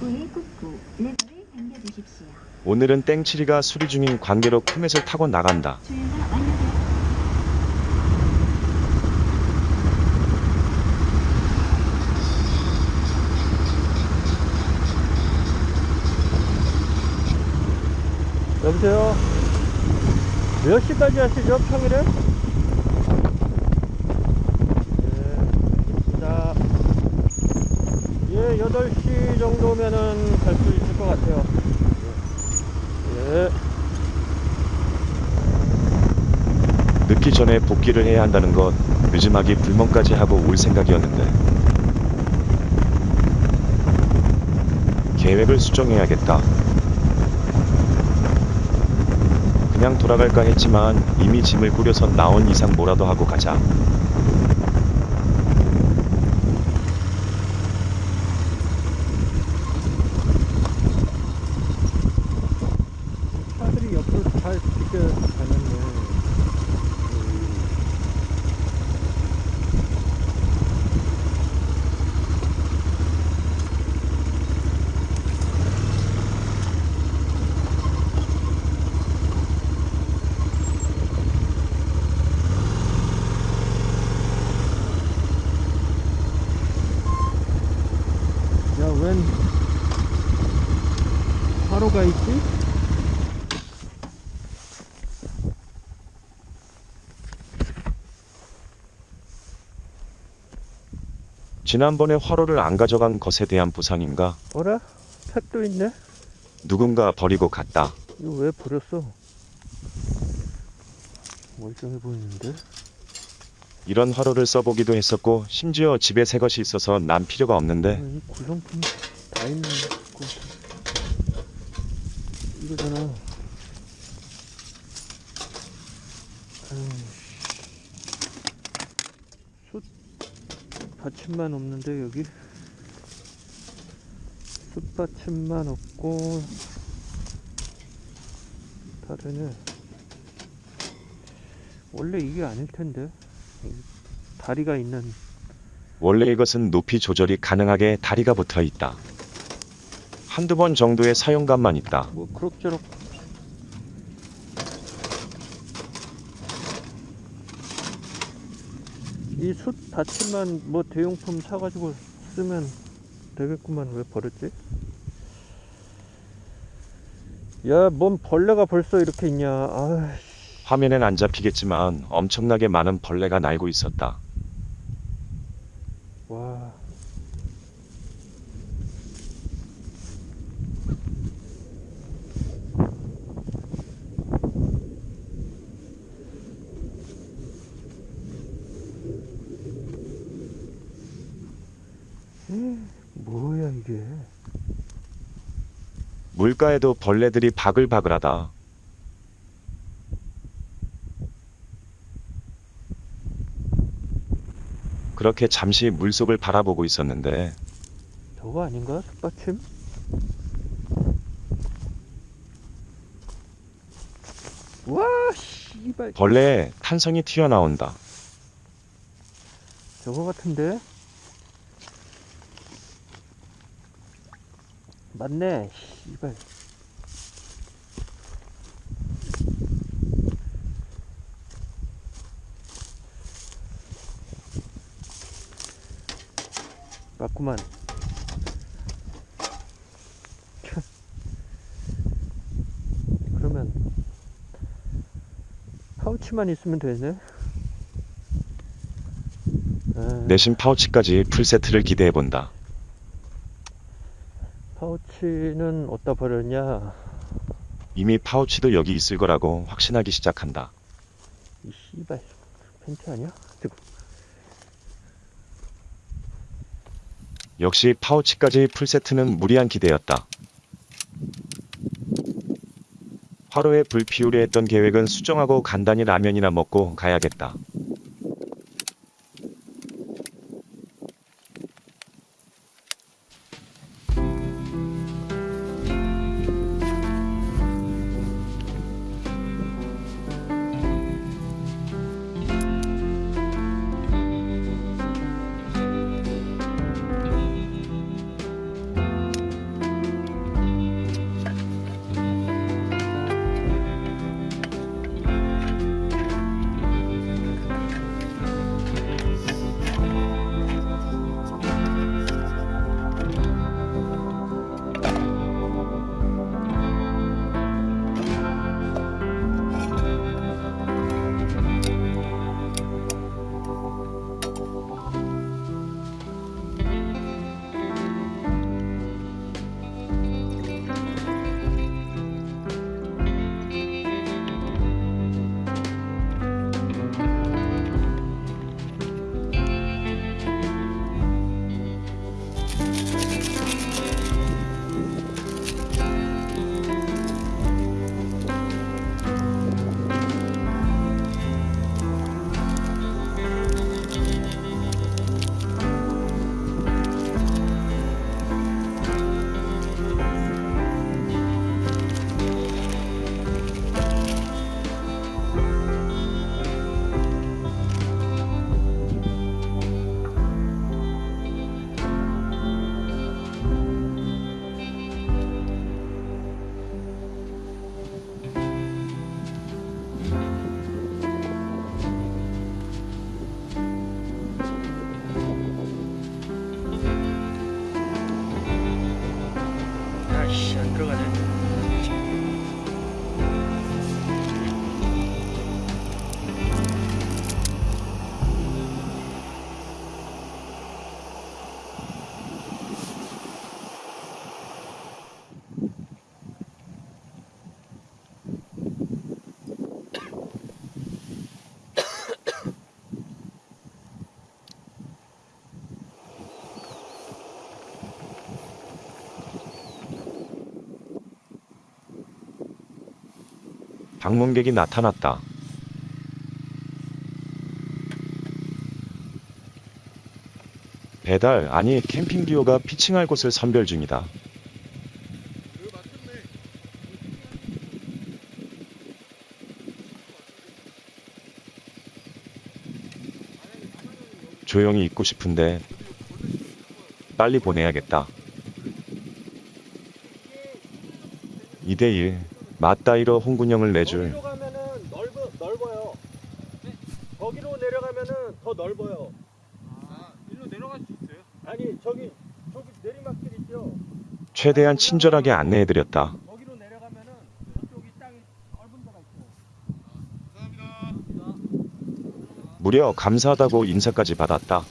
입구에 꾹꾹 레버를 당겨주십시오. 오늘은 땡칠이가 수리 중인 관계로 포맷을 타고 나간다. 여보세요? 몇 시까지 하시죠, 평일에? 예, 자, 예, 8시 정도면은 갈 수 있을 것 같아요. 예. 늦기 전에 복귀를 해야 한다는 것 늦음하기 불멍까지 하고 올 생각이었는데 계획을 수정해야겠다. 그냥 돌아갈까 했지만 이미 짐을 꾸려서 나온 이상 뭐라도 하고 가자. 차들이 옆으로 잘 비켜가는데. 야, 웬 화로가 있지? 지난번에 화로를 안 가져간 것에 대한 보상인가? 어라? 팩도 있네? 누군가 버리고 갔다. 이거 왜 버렸어? 멀쩡해 보이는데? 이런 화로를 써보기도 했었고 심지어 집에 새 것이 있어서 난 필요가 없는데. 아, 이 구성품이 다 있는 거 이거잖아. 숯 받침만 없는데 여기? 숯 받침만 없고 다르네. 원래 이게 아닐 텐데. 이 다리가 있는 원래 이것은 높이 조절이 가능하게 다리가 붙어 있다. 한두 번 정도의 사용감만 있다. 뭐 그럭저럭 이숯 받침만 뭐 대용품 사가지고 쓰면 되겠구만 왜 버렸지? 야 뭔 벌레가 벌써 이렇게 있냐 아 화면엔 안 잡히겠지만 엄청나게 많은 벌레가 날고 있었다. 와. 에, 뭐야 이게? 물가에도 벌레들이 바글바글하다. 그렇게 잠시 물속을 바라보고 있었는데 저거 아닌가? 숯받침? 와, 씨발. 벌레에 탄성이 튀어나온다. 저거 같은데? 맞네, 씨발. 맞구만. 참. 그러면 파우치만 있으면 되네. 아, 내신 파우치까지 풀세트를 기대해본다. 파우치는 어디다 버렸냐? 이미 파우치도 여기 있을 거라고 확신하기 시작한다. 이 씨발 팬티 아니야? 저거 역시 파우치까지 풀세트는 무리한 기대였다. 화로에 불 피우려 했던 계획은 수정하고 간단히 라면이나 먹고 가야겠다. 방문객이 나타났다. 배달 아니 캠핑 듀오가 피칭할 곳을 선별 중이다. 조용히 있고 싶은데 빨리 보내야겠다. 2대1 맞다이로 홍군형을 내줄 거기로 가면은 넓어 넓어요. 거기로 내려가면은 더 넓어요. 아, 일로 내려갈 수 있어요? 아니 저기 저기 내리막길 있죠. 최대한 친절하게 안내해드렸다. 거기로 내려가면은 저쪽이 땅이 넓은 데가 있어요. 감사합니다. 무려 감사하다고 인사까지 받았다.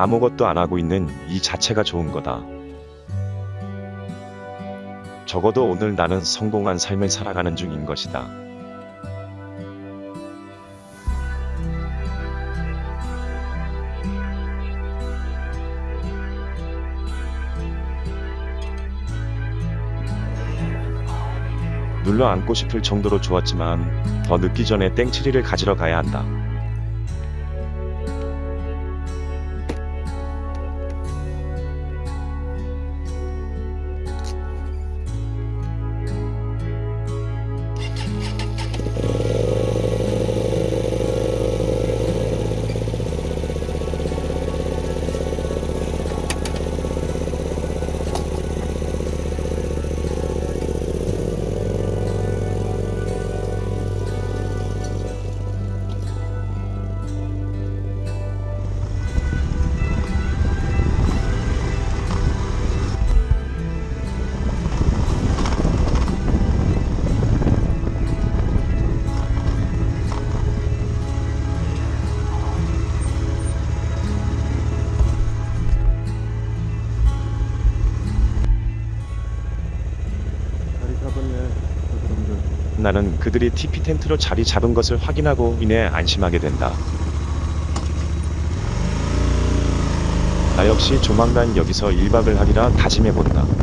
아무것도 안 하고 있는 이 자체가 좋은 거다. 적어도 오늘 나는 성공한 삶을 살아가는 중인 것이다. 눌러 앉고 싶을 정도로 좋았지만 더 늦기 전에 땡치리를 가지러 가야 한다. 나는 그들이 TP 텐트로 자리 잡은 것을 확인하고 인해 안심하게 된다. 나 역시 조만간 여기서 1박을 하리라 다짐해 본다.